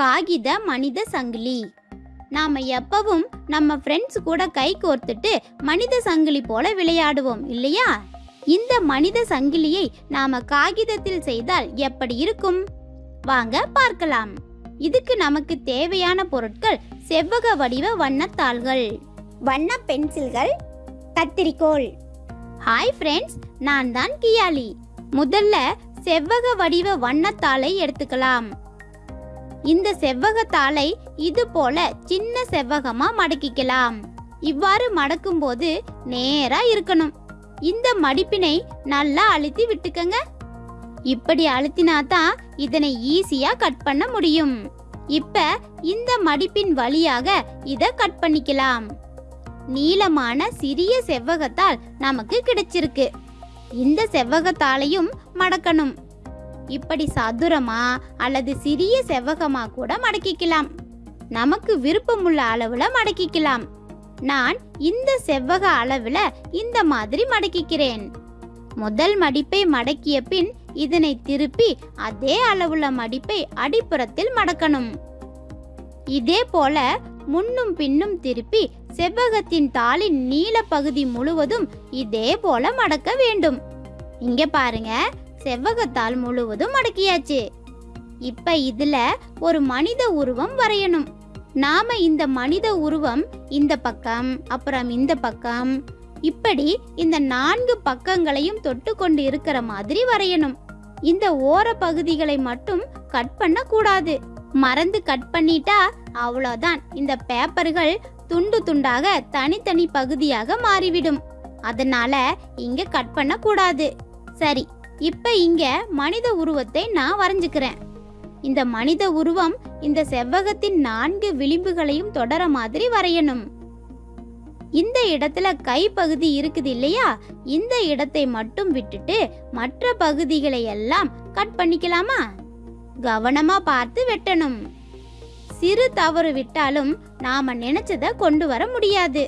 காகித மனித சங்கிலி. நாம எப்பவும் நம்ம ஃப்ரெண்ட்ஸ் கூட கை கோர்த்துட்டு மனித சங்கிலி போல விளையாடுவோம் இல்லையா? இந்த மனித சங்கிலியை நாம காகிதத்தில் செய்தால் எப்படி இருக்கும்? வாங்க பார்க்கலாம். இதுக்கு நமக்கு தேவையான பொருட்கள் செவ்வக வடிவ வண்ணத்தாள்கள். வண்ண பென்சில்கள் கத்திரிக்கோள். ஹாய் ஃப்ரெண்ட்ஸ் நான் தான் கியாலி. முதல்ல செவ்வக வடிவ வண்ணத்தாளை எடுத்துக்கலாம். இந்த செவ்வகத்தாளை இது போல சின்ன செவ்வகமா மடக்கிக்கலாம். இவ்வாறு மடக்கும் போது நேரா இருக்கணும். இந்த மடிப்பினை நல்லா அழுத்தி விட்டுக்கங்க. இப்படி அழுத்தினா தான் இதனை ஈஸியா கட் பண்ண முடியும். இப்ப இந்த மடிப்பின் வழியாக இத கட் பண்ணிக்கலாம். நீளமான சிறிய செவ்வகத்தால் நமக்கு கிடைச்சிருக்கு. இந்த செவ்வகத்தாலையும் மடக்கணும். இப்படி சதுரமா அல்லது சிறிய செவ்வகமா கூட மடக்கிக்கலாம். நமக்கு விருப்பமுள்ள அளவுல மடக்கிக்கலாம். நான் இந்த செவ்வக அளவுல இந்த மாதிரி மடக்கிக்கிறேன். முதல் மடிப்பை மடக்கிய பின் இதனை திருப்பி அதே அளவுள்ள மடிப்பை அடிப்புறத்தில் மடக்கணும். இதே போல முன்னும் பின்னும் திருப்பி செவ்வகத்தின் தாளின் நீல பகுதி முழுவதும் இதே போல மடக்க வேண்டும். இங்க பாருங்க செவ்வகத்தால் முழுவதும் அடக்கியாச்சு. இப்ப இதுல ஒரு மனித உருவம் வரையணும். நாம இந்த மனித உருவம் இந்த பக்கம் அப்புறம் இந்த பக்கம். இப்படி இந்த நான்கு பக்கங்களையும் தொட்டு கொண்டு இருக்கிற மாதிரி வரையணும். இந்த ஓர பகுதிகளை மட்டும் கட் பண்ண கூடாது மறந்து கட் பண்ணிட்டா அவ்வளோதான். இந்த பேப்பர்கள் துண்டு துண்டாக தனித்தனி பகுதியாக மாறிவிடும். அதனால இங்க கட் பண்ண கூடாது சரி இப்போ இங்கே மனித உருவத்தை நான் வரைஞ்சுக்கிறேன். இந்த மனித உருவம் இந்த செவ்வகத்தின் நான்கு விளிம்புகளையும் தொடர மாதிரி வரையணும். இந்த இடத்துல கை பகுதி இருக்குது இல்லையா? இந்த இடத்தை மட்டும் விட்டுட்டு மற்ற பகுதிகளை எல்லாம் கட் பண்ணிக்கலாமா? கவனமா பார்த்து வெட்டணும். சிறு தவறு விட்டாலும் நாம நினைச்சத கொண்டு வர முடியாது.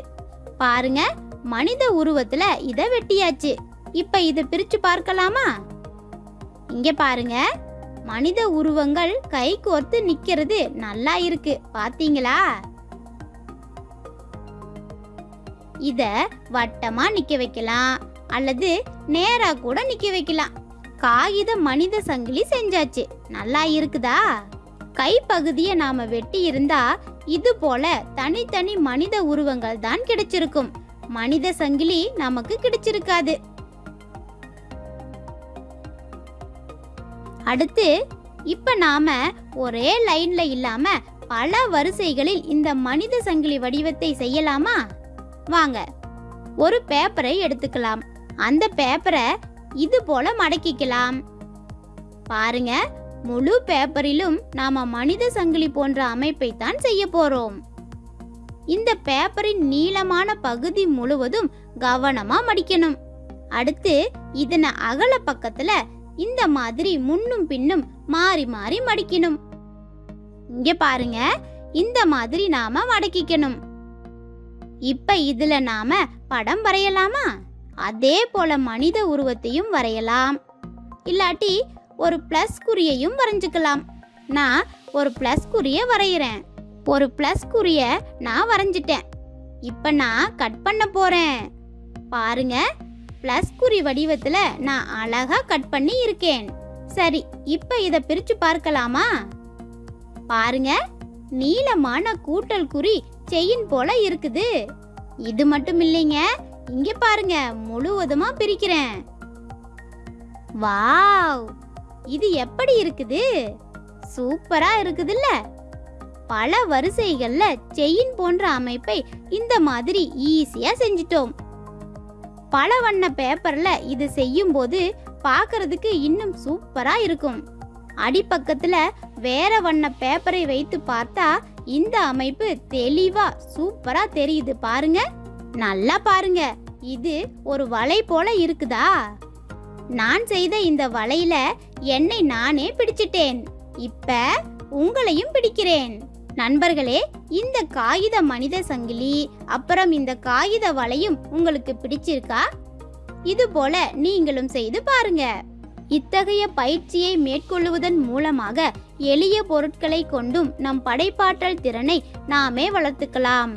பாருங்க மனித உருவத்துல இத வெட்டியாச்சு. இப்ப இதை பிரிச்சு பார்க்கலாமா? இங்க பாருங்க. மனித உருவங்கள் கை கோர்த்து நிக்கிறது நல்லா இருக்கு. பாத்தீங்களா? இத வட்டமா நிக்க வைக்கலாம். அல்லது நேரா கூட நிக்க வைக்கலாம். காகித மனித சங்கிலி செஞ்சாச்சு. நல்லா இருக்குதா? கைப்பகுதியை நாம வெட்டி இருந்தா இது போல தனித்தனி மனித உருவங்கள் தான் கிடைச்சிருக்கும். மனித சங்கிலி நமக்கு கிடைச்சிருக்காது. அடுத்து இப்போ நாம் ஒரே லைனில் இல்லாமல் பல வரிசைகளில் இந்த மனித சங்கிலி வடிவத்தை செய்யலாமா? வாங்க ஒரு பேப்பரை எடுத்துக்கலாம். அந்த பேப்பரை இது போல மடக்கிக்கலாம். பாருங்க முழு பேப்பரிலும் நாம மனித சங்கிலி போன்ற அமைப்பை தான் செய்ய போறோம். இந்த பேப்பரின் நீளமான பகுதி முழுவதும் கவனமா மடிக்கணும். அடுத்து இதனை அகல பக்கத்துல இந்த மாதிரி முன்னும் பின்னும் மாறி மாறி மடிக்கணும். இங்க பாருங்க இந்த மாதிரி நாம மடக்கிக்கணும். இப்ப இதுல நாம படம் வரையலாமா? அதே போல மனித உருவத்தையும் வரையலாம். இல்லாட்டி ஒரு பிளஸ் குறியையும் வரைஞ்சுக்கலாம். நான் ஒரு பிளஸ் குறிய வரைகிறேன் ஒரு பிளஸ் குறிய நான் வரைஞ்சிட்டேன். இப்ப நான் கட் பண்ண போறேன். பாருங்க ப்ளஸ் குறி வடிவத்தில் நான் அழகாக கட் பண்ணி இருக்கேன். சரி இப்போ இதை பிரித்து பார்க்கலாமா? பாருங்க நீளமான கூட்டல் குறி செயின் போல இருக்குது. இது மட்டும் இல்லைங்க இங்க பாருங்க முழுவதுமா பிரிக்கிறேன். வாவ்! இது எப்படி இருக்குது? சூப்பரா இருக்குதுல்ல. பல வரிசைகள்ல செயின் போன்ற அமைப்பை இந்த மாதிரி ஈஸியா செஞ்சிட்டோம். பல வண்ண பேப்பர்ல இது செய்யும் போது இன்னும் சூப்பரா இருக்கும். அடிப்பக்கத்துல வேற வண்ண பேப்பரை வைத்து பார்த்தா இந்த அமைப்பு தெளிவா சூப்பரா தெரியுது பாருங்க. நல்லா பாருங்க. இது ஒரு வலை போல இருக்குதா? நான் செய்த இந்த வலையில என்னை நானே பிடிச்சிட்டேன். இப்ப உங்களையும் பிடிக்கிறேன். நண்பர்களே இந்த காகித மனித சங்கிலி அப்புறம் இந்த காகித வலையும் உங்களுக்கு பிடிச்சிருக்கா? இது போல நீங்களும் செய்து பாருங்க. இத்தகைய பயிற்சியை மேற்கொள்ளுவதன் மூலமாக எளிய பொருட்களை கொண்டும் நம் படைப்பாற்றல் திறனை நாமே வளர்த்துக்கலாம்.